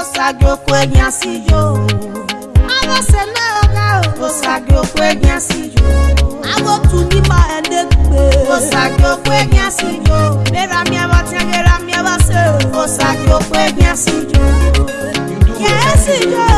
osagokwu enyasi yo abasele oga osagokwu enyasi yo agotu nima edegbe osagokwu enyasi yo mera mi abatagera mi abase osagokwu enyasi yo yesi yo.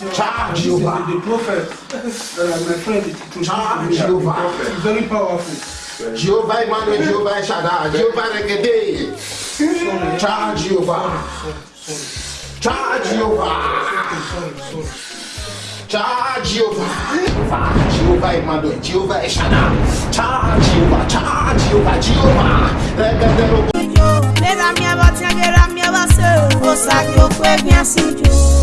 Charge ah, Jehovah. The, the prophets, uh, my friend, to charge Jehovah. It's very powerful. Jehovah Emmanuel, Jehovah Shaddai, Jehovah Regede. Charge Jehovah. Charge Jehovah. Charge Jehovah. Jehovah Emmanuel, Jehovah Shaddai. Charge Jehovah, charge Jehovah, Jehovah. Regede. Mera mia va, mera mia va, se. Osa que eu fui bem assim, Jehovah.